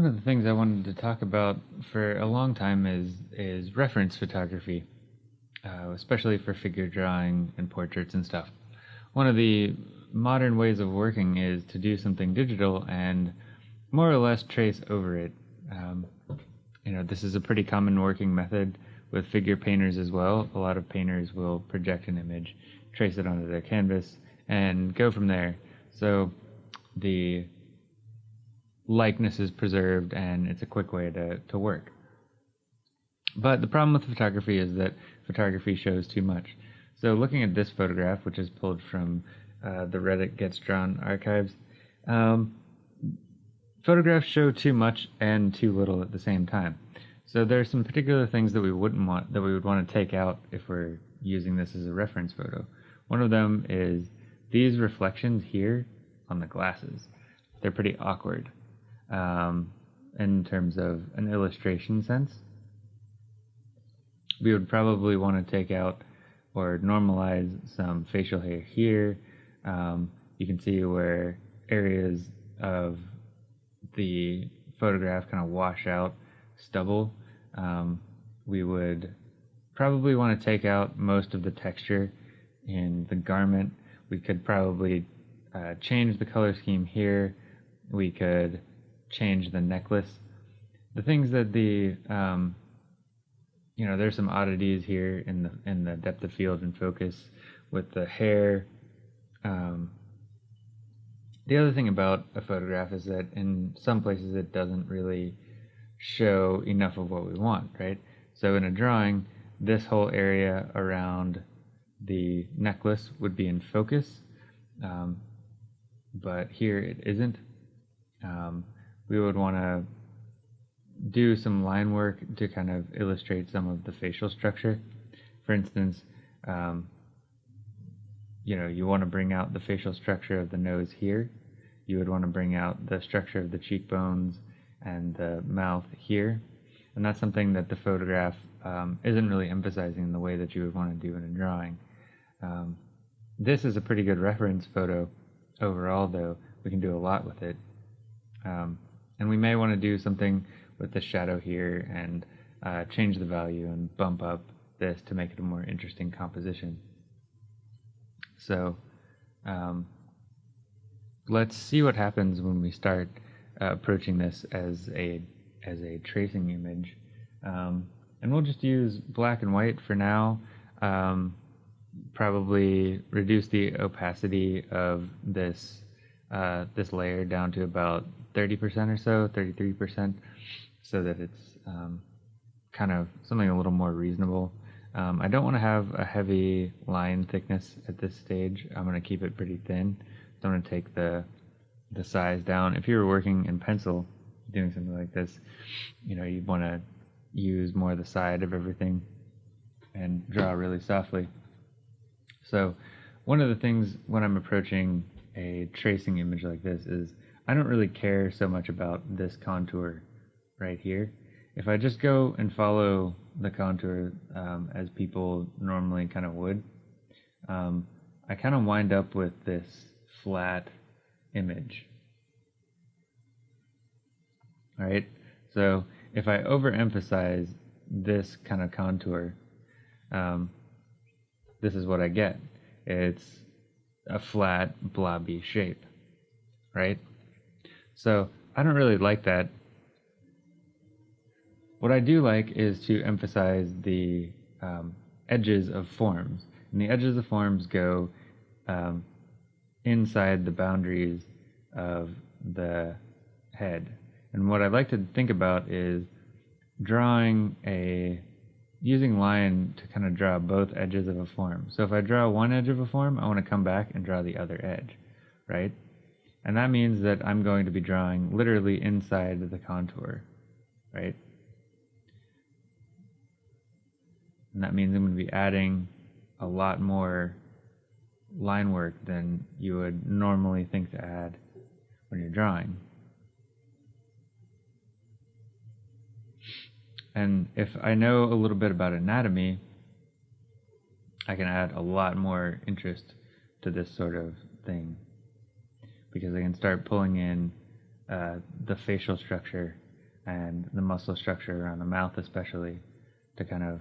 One of the things I wanted to talk about for a long time is is reference photography, uh, especially for figure drawing and portraits and stuff. One of the modern ways of working is to do something digital and more or less trace over it. Um, you know, this is a pretty common working method with figure painters as well. A lot of painters will project an image, trace it onto their canvas, and go from there. So the likeness is preserved and it's a quick way to, to work. But the problem with photography is that photography shows too much. So looking at this photograph, which is pulled from uh, the Reddit Gets Drawn archives, um, photographs show too much and too little at the same time. So there are some particular things that we wouldn't want, that we would want to take out if we're using this as a reference photo. One of them is these reflections here on the glasses. They're pretty awkward um, in terms of an illustration sense. We would probably want to take out or normalize some facial hair here. Um, you can see where areas of the photograph kind of wash out stubble. Um, we would probably want to take out most of the texture in the garment. We could probably uh, change the color scheme here. We could change the necklace. The things that the um, you know there's some oddities here in the in the depth of field and focus with the hair. Um, the other thing about a photograph is that in some places it doesn't really show enough of what we want, right? So in a drawing, this whole area around the necklace would be in focus, um, but here it isn't. Um, we would want to do some line work to kind of illustrate some of the facial structure. For instance, um, you know, you want to bring out the facial structure of the nose here. You would want to bring out the structure of the cheekbones and the mouth here. And that's something that the photograph um, isn't really emphasizing in the way that you would want to do in a drawing. Um, this is a pretty good reference photo overall, though. We can do a lot with it. Um, and we may want to do something with the shadow here and uh, change the value and bump up this to make it a more interesting composition. So um, let's see what happens when we start uh, approaching this as a as a tracing image. Um, and we'll just use black and white for now. Um, probably reduce the opacity of this uh, this layer down to about 30% or so, 33%, so that it's um, kind of something a little more reasonable. Um, I don't want to have a heavy line thickness at this stage. I'm going to keep it pretty thin. So I'm going to take the the size down. If you were working in pencil, doing something like this, you know, you'd want to use more the side of everything and draw really softly. So one of the things when I'm approaching a tracing image like this is I don't really care so much about this contour right here. If I just go and follow the contour um, as people normally kind of would, um, I kind of wind up with this flat image. All right, so if I overemphasize this kind of contour, um, this is what I get. It's a flat, blobby shape, right? So I don't really like that. What I do like is to emphasize the um, edges of forms. And the edges of forms go um, inside the boundaries of the head. And what I like to think about is drawing a using line to kind of draw both edges of a form. So if I draw one edge of a form, I want to come back and draw the other edge, right? And that means that I'm going to be drawing literally inside the contour, right? And that means I'm going to be adding a lot more line work than you would normally think to add when you're drawing. And if I know a little bit about anatomy, I can add a lot more interest to this sort of thing because I can start pulling in uh, the facial structure and the muscle structure around the mouth, especially, to kind of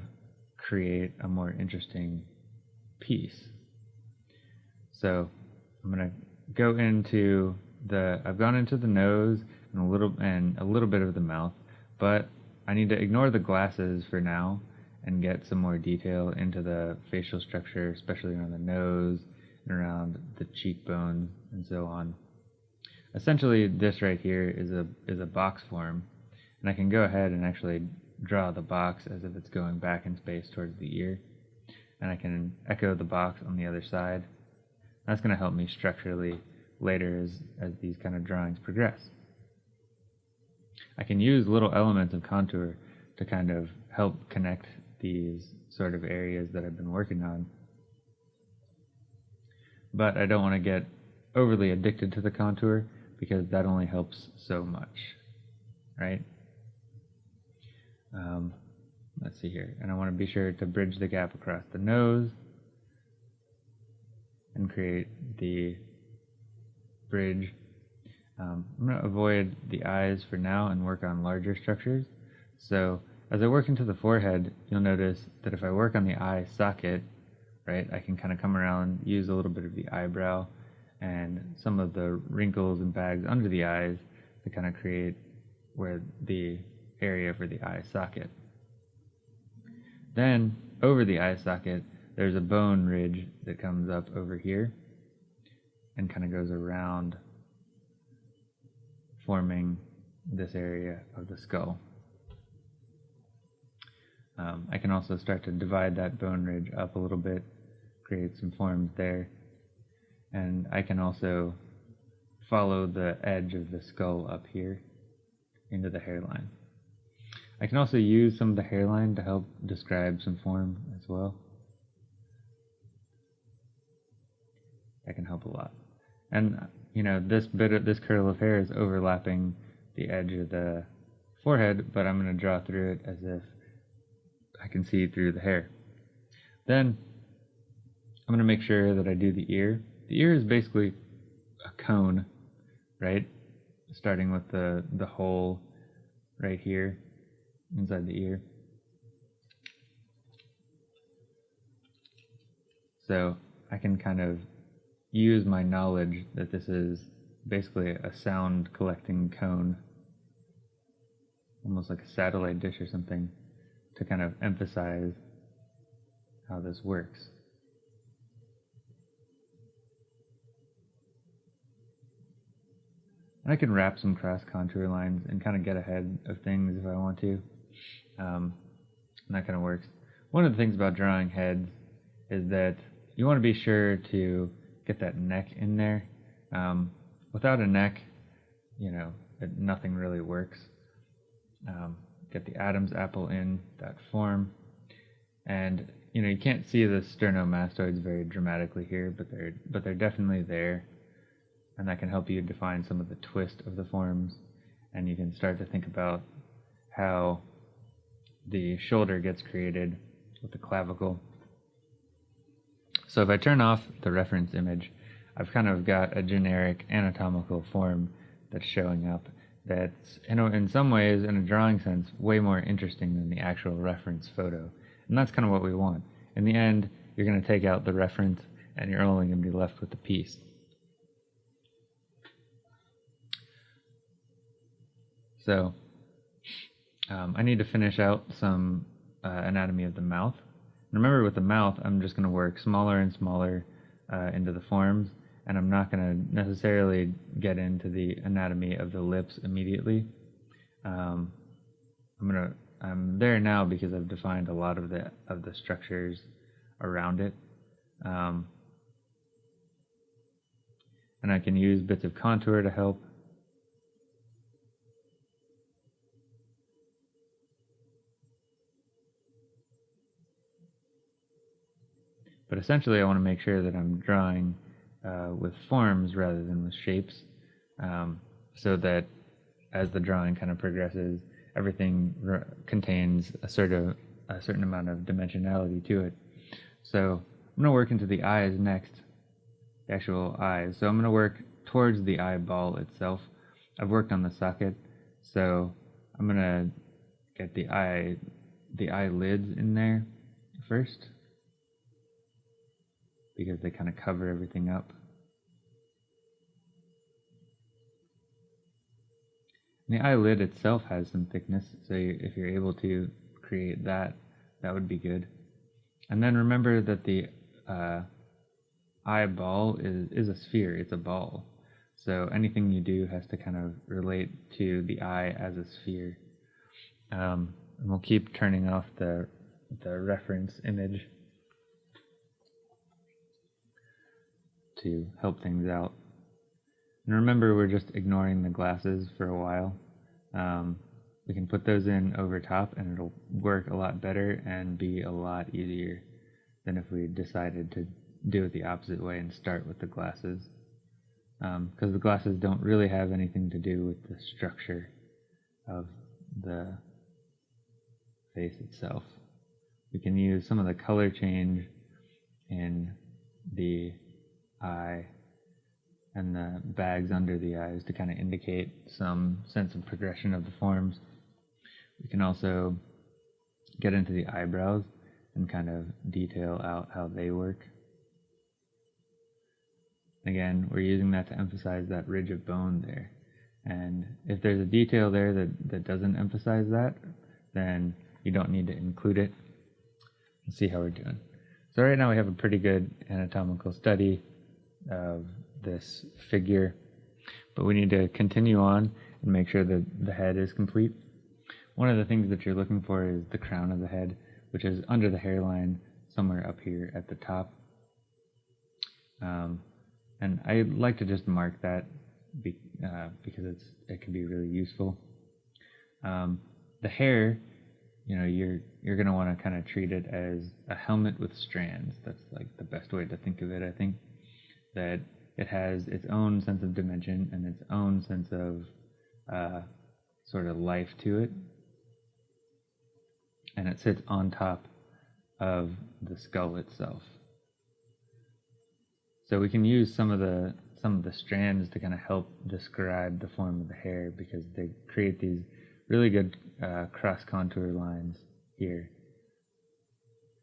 create a more interesting piece. So I'm gonna go into the I've gone into the nose and a little and a little bit of the mouth, but I need to ignore the glasses for now and get some more detail into the facial structure, especially around the nose and around the cheekbones and so on. Essentially, this right here is a is a box form, and I can go ahead and actually draw the box as if it's going back in space towards the ear, and I can echo the box on the other side. That's going to help me structurally later as, as these kind of drawings progress. I can use little elements of contour to kind of help connect these sort of areas that I've been working on. But I don't want to get overly addicted to the contour because that only helps so much, right? Um, let's see here. And I want to be sure to bridge the gap across the nose and create the bridge. Um, I'm going to avoid the eyes for now and work on larger structures. So as I work into the forehead, you'll notice that if I work on the eye socket, right, I can kind of come around, use a little bit of the eyebrow and some of the wrinkles and bags under the eyes to kind of create where the area for the eye socket. Then over the eye socket, there's a bone ridge that comes up over here and kind of goes around forming this area of the skull. Um, I can also start to divide that bone ridge up a little bit, create some forms there, and I can also follow the edge of the skull up here into the hairline. I can also use some of the hairline to help describe some form as well. That can help a lot. And, you know, this bit of this curl of hair is overlapping the edge of the forehead, but I'm going to draw through it as if I can see through the hair. Then I'm going to make sure that I do the ear. The ear is basically a cone, right? Starting with the, the hole right here inside the ear. So I can kind of use my knowledge that this is basically a sound collecting cone, almost like a satellite dish or something to kind of emphasize how this works. And I can wrap some cross contour lines and kind of get ahead of things if I want to. Um, and that kind of works. One of the things about drawing heads is that you want to be sure to get that neck in there. Um, without a neck, you know, it, nothing really works. Um, get the Adam's apple in that form. And you know, you can't see the sternomastoids very dramatically here, but they're but they're definitely there. And that can help you define some of the twist of the forms. And you can start to think about how the shoulder gets created with the clavicle. So if I turn off the reference image, I've kind of got a generic anatomical form that's showing up that's you know in some ways in a drawing sense way more interesting than the actual reference photo. And that's kind of what we want. In the end you're going to take out the reference and you're only going to be left with the piece. So um, I need to finish out some uh, anatomy of the mouth remember with the mouth I'm just going to work smaller and smaller uh, into the forms and I'm not going to necessarily get into the anatomy of the lips immediately. Um, I'm gonna I'm there now because I've defined a lot of the of the structures around it, um, and I can use bits of contour to help. But essentially, I want to make sure that I'm drawing uh, with forms rather than with shapes, um, so that as the drawing kind of progresses, everything contains a sort of a certain amount of dimensionality to it. So I'm going to work into the eyes next, the actual eyes. So I'm going to work towards the eyeball itself. I've worked on the socket, so I'm gonna get the eye the eyelids in there first because they kind of cover everything up. And the eyelid itself has some thickness, so if you're able to create that, that would be good. And then remember that the uh, eyeball is, is a sphere, it's a ball. So anything you do has to kind of relate to the eye as a sphere. Um, and we'll keep turning off the, the reference image to help things out. And remember, we're just ignoring the glasses for a while. Um, we can put those in over top and it'll work a lot better and be a lot easier than if we decided to do it the opposite way and start with the glasses. Because um, the glasses don't really have anything to do with the structure of the face itself. We can use some of the color change in the eye and the bags under the eyes to kind of indicate some sense of progression of the forms. We can also get into the eyebrows and kind of detail out how they work. Again, we're using that to emphasize that ridge of bone there. And if there's a detail there that, that doesn't emphasize that, then you don't need to include it. Let's see how we're doing. So right now we have a pretty good anatomical study of this figure, but we need to continue on and make sure that the head is complete. One of the things that you're looking for is the crown of the head, which is under the hairline, somewhere up here at the top. Um, and I like to just mark that be, uh, because it's it can be really useful. Um, the hair, you know, you're you're gonna want to kind of treat it as a helmet with strands. That's like the best way to think of it. I think that it has its own sense of dimension and its own sense of uh, sort of life to it, and it sits on top of the skull itself. So we can use some of the some of the strands to kind of help describe the form of the hair because they create these really good uh, cross contour lines here.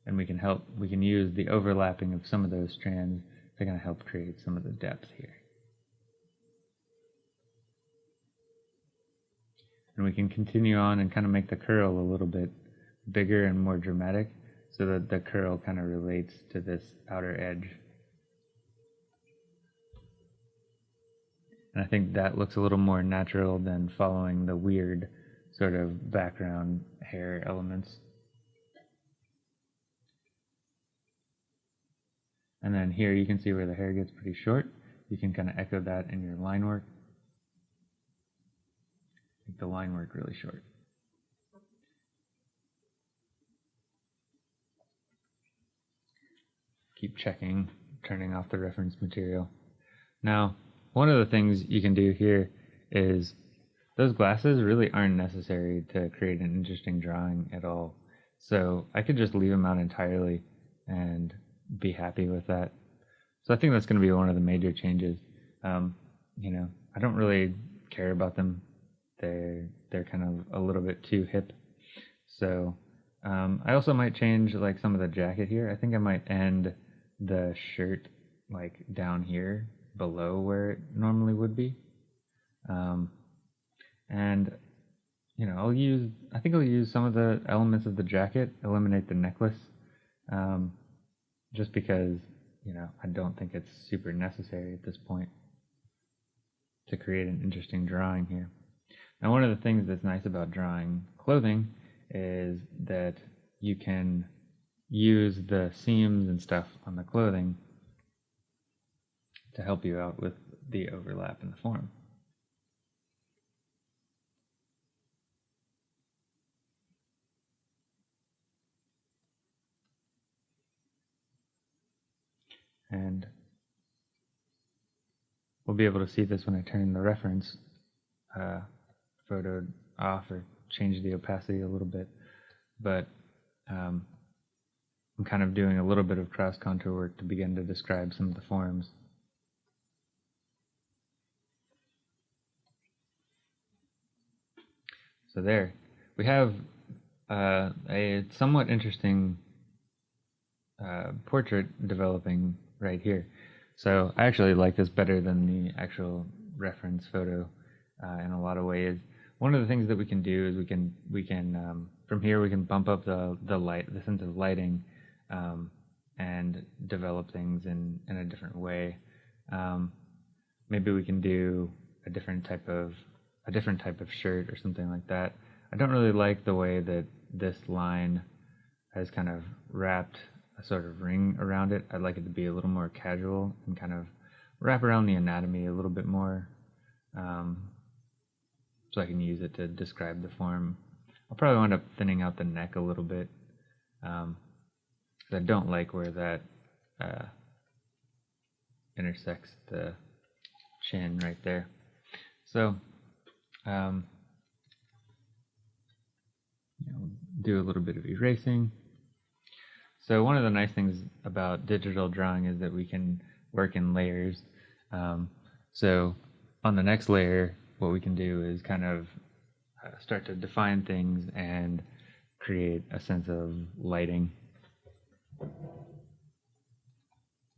And we can help we can use the overlapping of some of those strands to going to help create some of the depth here. And we can continue on and kind of make the curl a little bit bigger and more dramatic so that the curl kind of relates to this outer edge. And I think that looks a little more natural than following the weird sort of background hair elements. And then here you can see where the hair gets pretty short. You can kind of echo that in your line work. Make the line work really short. Keep checking, turning off the reference material. Now, one of the things you can do here is those glasses really aren't necessary to create an interesting drawing at all. So I could just leave them out entirely and be happy with that. So I think that's going to be one of the major changes. Um, you know, I don't really care about them. They're they're kind of a little bit too hip. So um, I also might change like some of the jacket here. I think I might end the shirt like down here below where it normally would be. Um, and you know, I'll use, I think I'll use some of the elements of the jacket, eliminate the necklace, um, just because, you know, I don't think it's super necessary at this point to create an interesting drawing here. Now, one of the things that's nice about drawing clothing is that you can use the seams and stuff on the clothing to help you out with the overlap in the form. And we'll be able to see this when I turn the reference uh, photo off or change the opacity a little bit. But um, I'm kind of doing a little bit of cross contour work to begin to describe some of the forms. So there, we have uh, a somewhat interesting uh, portrait developing right here. So I actually like this better than the actual reference photo uh, in a lot of ways. One of the things that we can do is we can we can um, from here we can bump up the the light the sense of lighting um, and develop things in in a different way. Um, maybe we can do a different type of a different type of shirt or something like that. I don't really like the way that this line has kind of wrapped a sort of ring around it. I'd like it to be a little more casual and kind of wrap around the anatomy a little bit more um, so I can use it to describe the form. I'll probably wind up thinning out the neck a little bit. Um, I don't like where that uh, intersects the chin right there. So, um, you know, do a little bit of erasing. So one of the nice things about digital drawing is that we can work in layers. Um, so on the next layer, what we can do is kind of uh, start to define things and create a sense of lighting.